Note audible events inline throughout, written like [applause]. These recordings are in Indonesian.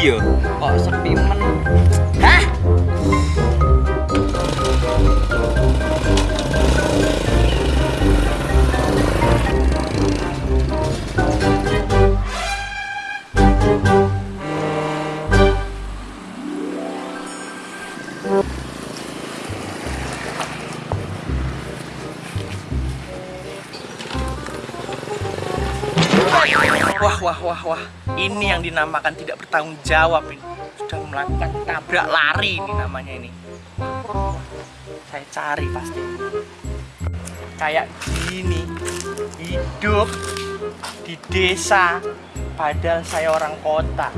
yo? Kok sepi men? Hah? Wah, wah, wah, wah. Ini yang dinamakan tidak bertanggung jawab ini. Sudah melakukan tabrak lari ini namanya ini. Saya cari pasti. Kayak gini. Hidup di desa padahal saya orang kota.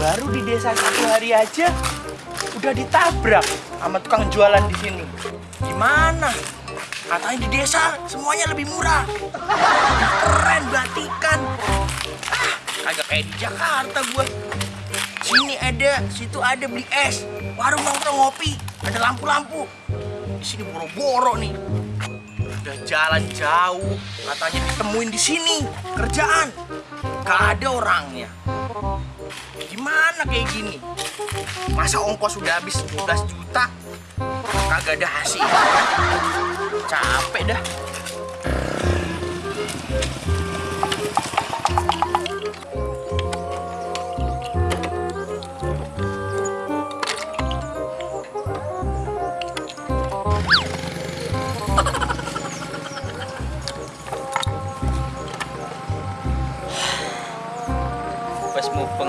Baru di desa satu hari aja udah ditabrak sama tukang jualan di sini. Gimana? Katanya di desa semuanya lebih murah keren batikan kagak kayak di Jakarta gua. Sini ada situ ada beli es. Warung nongkrong ngopi. Ada lampu-lampu. Di sini boro-boro nih. Udah jalan jauh. Katanya ditemuin di sini. Kerjaan. Gak ada orangnya. Gimana kayak gini? Masa ongkos sudah habis 12 juta? Kagak ada hasil. Capek dah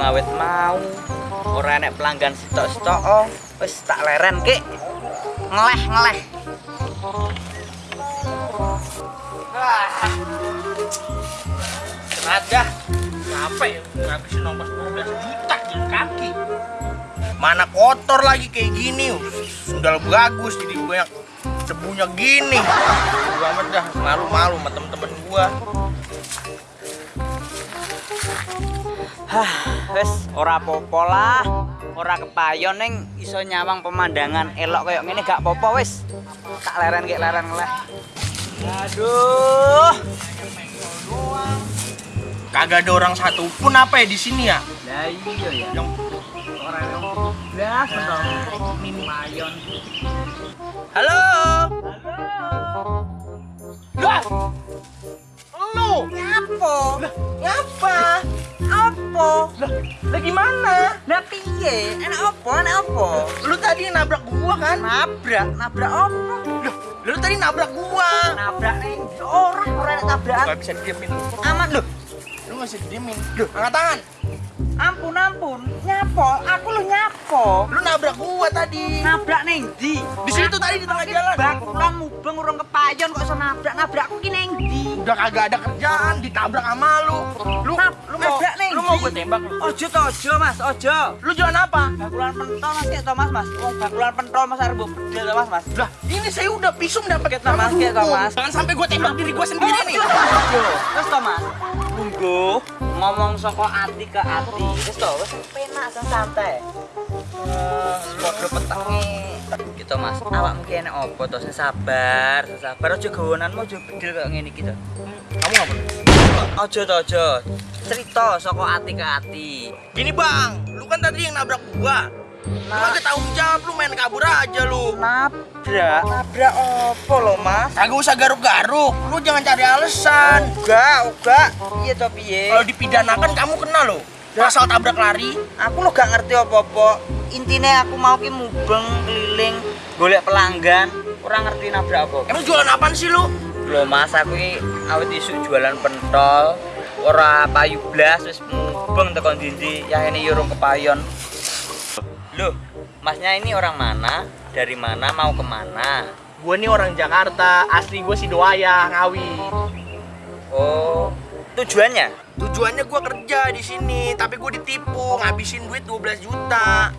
Wes mau pengawet mau. Ora enek pelanggan sitok-sitok oh. Wes tak leren ki. Ngeleh ngeleh. ada capek ngabisin ongkos 12 juta jalan kaki mana kotor lagi kayak gini sudah bagus jadi banyak debunya gini gua amat dah malu-malu sama temen-temen gua Hah, wes ora apa-apa lah. Ora kepayon ning iso nyawang pemandangan elok kayak ngene gak apa-apa wis. Tak leren ki leren ngeleh. Aduh. kagak ada orang satu pun apa ya di sini ya Lah iya ya. yang Ora yang blas dong. Mayon. halo lah lah lah gimana Lah piye? Enak apa? Enak apa? lu tadi nabrak gua kan Nabrak, nabrak apa? Loh, lu tadi nabrak gua Nabrak nih orang ora enak tabrakan. gak bisa diemin lu Aman loh. lu gak bisa diemin Loh, angkat tangan Ampun ampun, nyapo, aku lu nyapo. lu nabrak gua tadi Nabrak ning ndi? di situ tadi di tengah jalan Bakulan mubeng urung kepayon kok iso nabrak nabrakku ki ning ndi? udah kagak ada kerjaan ditabrak sama lu lu lu mau nabrak lu mau Ji. gue tembak lu Ojo to ojo Mas, ojo. lu jualan apa Bakulan pentol Mas kayak to Mas, Mas. Wong bakulan pentol Mas mbok bedel to Mas, Mas. lah ini saya udah pisum dapat Kayak to Mas, kayak to Mas. jangan sampai gue tembak diri gue sendiri nih Ojo, ojo. Wes to Mas. Tunggu ngomong saka ati ke ati. Wes to, wes penak san santai. Eh, Podo petenge gitu Mas. Awak mungkin enak opo to sing sabar, sabar aja gawonanmu aja bedel kaya ngene iki to. kamu ngapa Ojo to ojo. Cerita saka ati ke ati. gini bang lu kan tadi yang nabrak gua lu Nah. kagak tanggung jawab lu main kabur aja lu Nabrak, nabrak opo lo Mas? kagak usah garuk-garuk lu jangan cari alasan Enggak, enggak. Iya to piye? kalau dipidanakan kamu kena lo pasal tabrak lari Aku lo gak ngerti apa-apa. Intinya aku mau ki mubeng keliling golek pelanggan. Ora ngerti nabrak apa. emang jualan apaan sih lu Lho Mas, aku ki awet isuk jualan pentol. Ora payu blas wis mubeng tekan ndi ya ini yo urung kepayon. Loh, Masnya ini orang mana? Dari mana mau ke mana? gue nih orang Jakarta asli gue Sidoaya Ngawi Oh, tujuannya? Tujuannya gue kerja di sini, tapi gue ditipu, ngabisin duit 12 juta.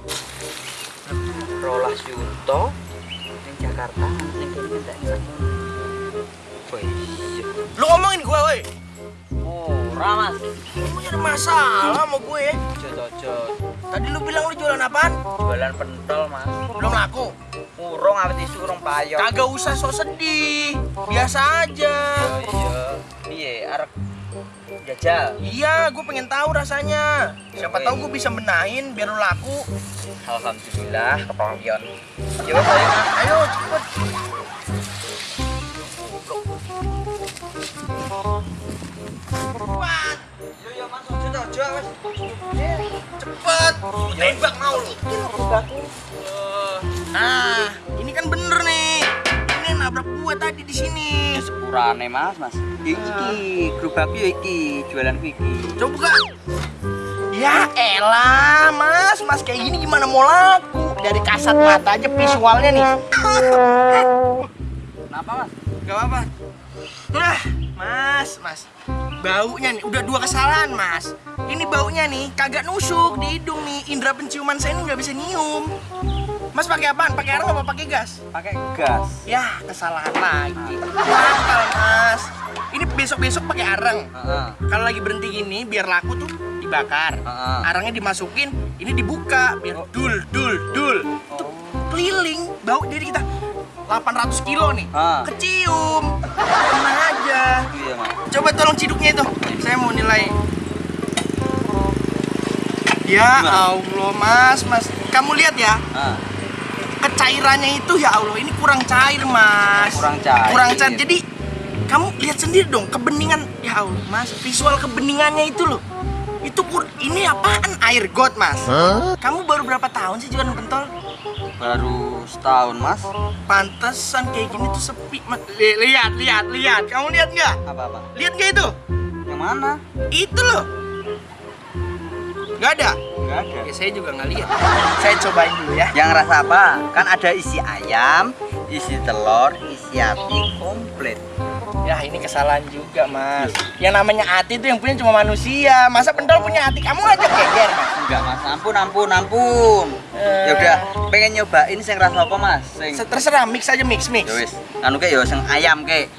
Rolas Yuto ning Jakarta sakmono. Wih, Lu ngomongin gue, woi. Ora Mas. Lu nyari masalah sama gue ya. Jojo Tadi lu bilang lu jualan apaan? jualan pentol Mas. Belum laku. Urung awet isu urung payo. Kagak usah sok sedih. Biasa aja. Oh iya. Piye arep Jajal. Iya, gue pengen tahu rasanya. Siapa Oke. tahu gue bisa benahin biar lu laku. Alhamdulillah, kepangian. Wes ayo. Ayo cepet. Ojo wes. cepet. Tembak mau lu. Nah, ini kan bener nih. Ini nabrak gue tadi di sini. Sepurane mas, mas. Iki, gerobakku yo iki, jualanku iki. Coba buka. Ya elah, Mas. Mas kayak gini gimana mau laku? Dari kasat mata aja visualnya nih. [laughs] Kenapa mas? Gak apa-apa. Nah, Mas, Mas. Baunya nih, udah dua kesalahan, Mas. Ini baunya nih, kagak nusuk di hidung nih. Indra penciuman saya ini nggak bisa nyium. Mas pakai apaan? Pakai arang apa pakai gas? Pakai gas. Ya, kesalahan lagi. Nakal, Mas. Ini besok-besok pakai arang. Heeh. Kalau lagi berhenti gini, biar laku tuh dibakar. Heeh. Arangnya dimasukin, ini dibuka, biar dul, dul, dul. Tuh, keliling, bau jadi kita 800 kilo nih. Ah. Kecium. Coba tolong ciduknya itu. Saya mau nilai. Ya Allah, Mas, Mas. Kamu lihat ya, Ah, kecairannya itu ya Allah, ini kurang cair, Mas. Kurang cair. Kurang cair. Jadi kamu lihat sendiri dong kebeningan ya Allah, Mas. Visual kebeningannya itu loh. Itu kur ini apaan? Air got, Mas. Kamu baru berapa tahun sih jualan pentol? Baru setahun mas. Pantesan kayak gini tuh sepi, Mas. Li- lihat, lihat, lihat. Kamu lihat nggak? Apa apa? Lihat nggak itu? Yang mana? Itu loh. Nggak ada. Enggak ada. Ya saya juga nggak lihat. Saya cobain dulu ya. Yang rasa apa? Kan ada isi ayam, isi telur, isi api komplit. Ya ini kesalahan juga mas Yang namanya hati itu yang punya cuma manusia Masa pentol punya hati kamu aja geger mas Enggak mas, ampun, ampun, ampun. Eh. Ya udah, pengen nyobain sing rasa apa mas? Sing Terserah mix aja mix mix Ya wis, anu ke ya sing ayam ke.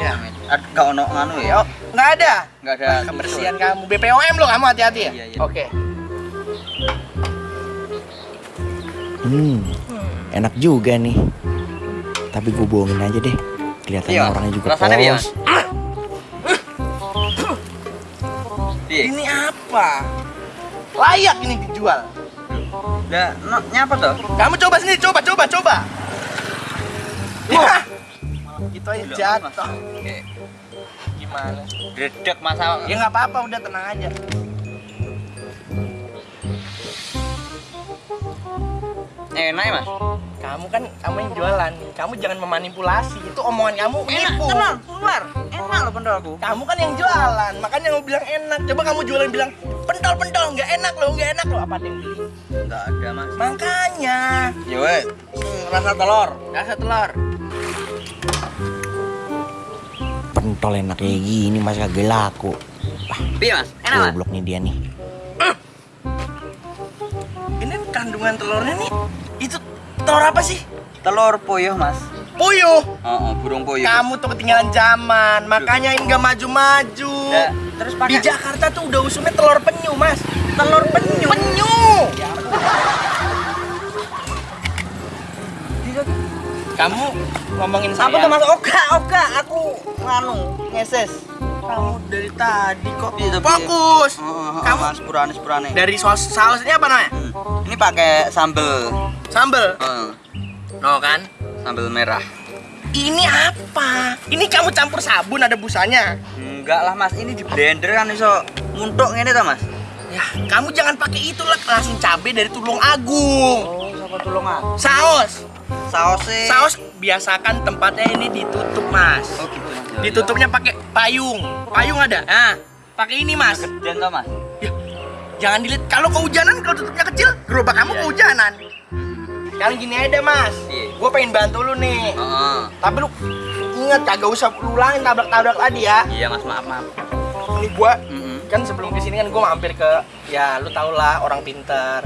Ya. Ada gak ono anu ya? Oh, nggak ada Enggak ada. Kebersihan kamu BPOM loh kamu hati-hati ya Iya, iya. Oke Hmm, enak juga nih. Tapi gue bohongin aja deh. Kelihatannya Iya, orangnya juga rasanya polos. Iya. Ini apa? Layak ini dijual Lah, no, nyapa tuh? Kamu coba sendiri, coba, coba, coba Gitu aja jatuh Oke. Gimana? Gredek mas awak. Ya nggak apa-apa, udah tenang aja Enak ya mas? Kamu kan kamu yang jualan, kamu jangan memanipulasi. Itu omongan kamu nipu. keluar. Enak loh pendolku. Kamu kan yang jualan, makanya kamu bilang enak. Coba kamu jualan bilang pentol-pentol nggak enak loh, nggak enak loh. Apa ada yang beli? Enggak ada mas. Makanya Ya wes, rasa telur. rasa telur. Pentol enak kayak gini mas kagak laku. Piye mas? Enak mas? Goblok nih dia nih. Ini kandungan telurnya nih. Itu telur apa sih? Telur puyuh mas. Puyuh. Oh, oh burung puyuh. Kamu tuh ketinggalan zaman, makanya ini nggak maju-maju. Ya, terus Di pakai Jakarta tuh udah usumnya telur penyu, Mas. Telur penyu. Penyu. Kamu ngomongin saya. apa tuh mas? Oga, oga. Aku nganu ngeses. Kamu dari tadi kok. Iya, tapi- Fokus. Oh, oh, oh, Kamu sepurane sepurane. dari saus sausnya apa namanya? Hmm. Ini pakai sambel. Sambel. Oh, No kan? sambel merah. Ini apa? Ini kamu campur sabun ada busanya. Enggak lah mas, ini di blender kan iso nguntuk ngene ta mas? Ya, kamu jangan pakai itu lah, langsung cabai dari Tulung Agung. Oh, siapa tolong ah? Saus. Sausnya. Saus biasakan tempatnya ini ditutup, Mas. Oh gitu Ditutupnya pakai payung. Payung ada. Nah, pakai ini, Mas. Gedean toh mas. Ya, jangan dilihat. Kalau kehujanan, kalau tutupnya kecil, gerobak kamu Iya. kehujanan. Sekarang gini aja Mas. Iya. Gue pengen bantu lu nih. Heeh. Tapi lu ingat kagak usah lu ulangin tabrak-tabrak tadi ya. Iya mas, maaf maaf. Ini gua Mm-mm. kan sebelum ke sini kan gue mampir ke ya lu tau lah orang pintar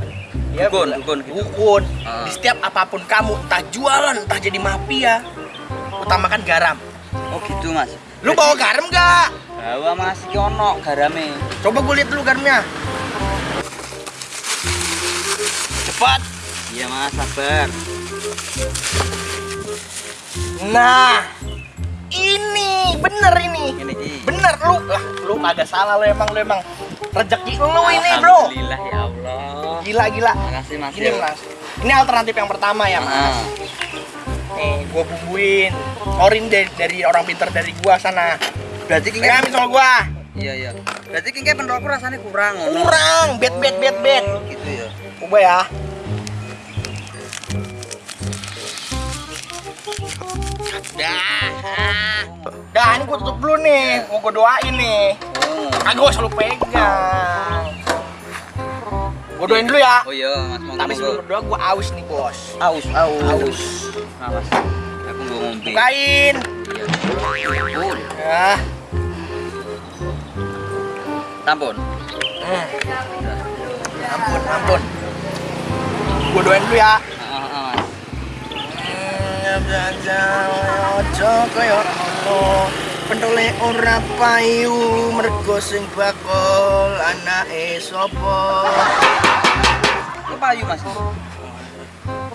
dia Dukun, dukun gitu. dukun. Ah. di setiap apa pun kamu entah jualan entah jadi mafia utamakan garam Oh gitu mas. lu bawa garam gak? Bawa mas, iki ono garame. coba gue lihat dulu garamnya cepat Iya mas, sabar. nah ini bener ini Ini bener lu lah lu kagak salah lu emang lu emang rezeki lu ini bro Alhamdulillah ya Allah. gila gila Makasih Mas. gini ya. mas ini alternatif yang pertama ya mas Ah. Nih gua bumbuin. Orin dari, dari orang pintar dari gua sana. Berarti kingke ambil sama gua. Iya iya. Berarti kingke penrokku rasanya kurang kurang. Bet bet bet bet. Gitu ya. coba ya. Dah. Dah ini gua tutup dulu nih. Mau gua doain nih. Oh. kagak gua selalu pegang gua doain dulu ya Oh iya, Mas mau tapi sebelum berdoa gua aus nih bos aus. aus Nah, Mas. Aku mau ngombe. bukain Iya. Oh, ya tampon. Hmm. ampun ampun gua doain dulu ya. Ojo kaya Allah pentole ora payu mergo sing bakul anake sapa payu, Mas.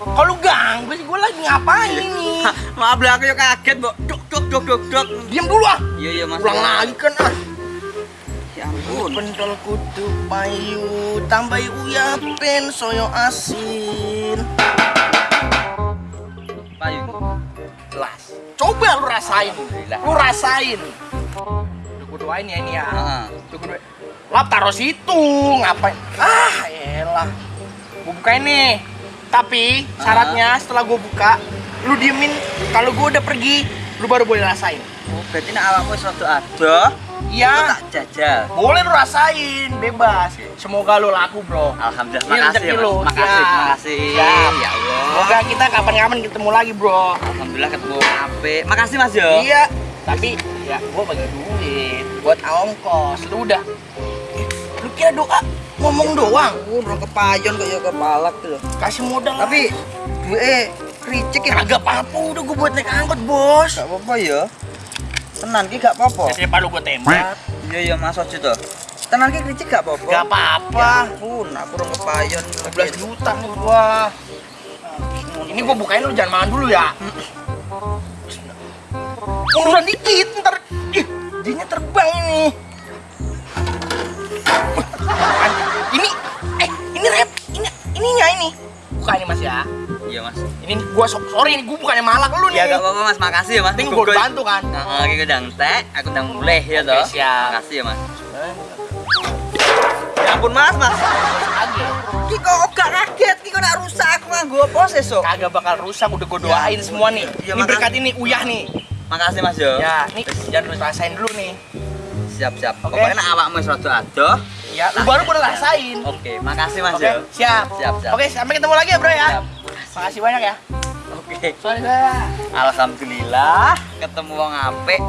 kalau ganggu sih gue lagi ngapain nih [laughs] Hah, Maaf lah aku ya kaget, Mbok. Dok dok dok dok dok. diam dulu ah. Iya iya, Mas. ulang lagi kan ah. Ya ampun. pentol kudu payu tambah uyapin soyo asin. Payu. jelas coba lu rasain. Lu rasain. Gue doain ya ini ya. Gue lap taruh situ ngapain? Ah elah bukain nih tapi syaratnya setelah gue buka lu diemin kalau gue udah pergi lu baru boleh rasain Oh, berarti nek awakmu rada adoh, iya tak jajal. boleh lu rasain bebas semoga lu laku bro Alhamdulillah, Ini makasih ya, lu. Makasih, Ya. makasih. Siap. Ya Allah. semoga kita kapan-kapan ketemu lagi bro Alhamdulillah ketemu apik. Makasih Mas yo. iya tapi ya gue bagi duit buat ongkos lu udah Eh, lu kira doa ngomong doang udah kepayon kok ya kepalak tuh. kasih modal Tapi duwe ricik ya. kagak apa-apa udah gue buat naik angkot bos Gak apa-apa ya. Tenan ki gak apa-apa. Biasanya palu gue tembak Iya iya Mas Ojo to. Tenan ki ricik gak apa-apa. Gak apa-apa Ya ampun, aku udah kepayon 12 juta nih gua Ini gua bukain lu jangan makan dulu ya Urusan dikit ntar Ih, dinya terbang Ini, Ini gua so- sorry nih, gua bukannya malak lu nih Ya gak apa-apa Mas, makasih ya Mas. Penting gua bantu kan Nah, aku udah tek, aku udah mulai ya toh. Oke, siap. Makasih ya Mas. Ya ampun Mas, Mas. Ki kok gak kaget, ki kok nak rusak aku nganggo apa sesuk? Kagak bakal rusak, udah gua doain semua nih Iya, Ini berkat ini, uyah nih Makasih Mas yo. Ya, nih jangan rasain dulu nih Siap siap. Oke. Pokoknya nek awakmu wis rada adoh. Ya, lu baru boleh rasain Oke, makasih Mas Oke, yo. siap. Siap, siap. Oke, sampai ketemu lagi ya, Bro ya. Siap. Makasih banyak ya. Oke. Saya. Alhamdulillah ketemu wong apik.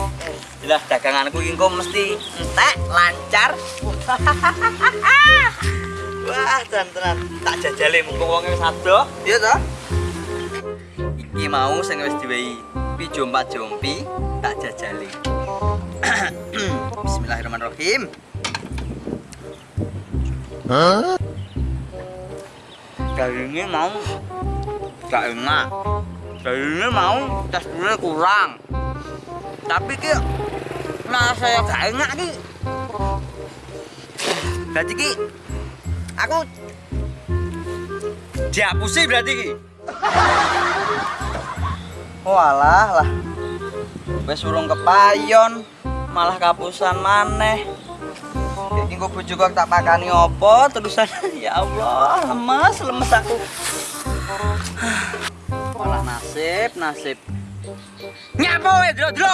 Jelas daganganku iki kok mesti entek, lancar. [laughs] Wah, tenan-tenan. Tak jajale mumpung wonge wis adoh. Iya toh? Iki mau sing wis diwehi pi jompa jompi tak jajali. [clears throat] Bismillahirrahmanirrahim. Dagingnya mau gak enak. Dagingnya mau teksturnya kurang. Tapi ki nah saya gak enak ki. Berarti ki aku dihapusi berarti ki. [laughs] Walah lah. Wes urung kepayon, malah kapusan maneh. Kok bojoku aku tak pakani apa terusan [laughs] ya Allah, lemes lemes aku. Malah nasib, nasib. Nyapo we, ya, Dro, Dro.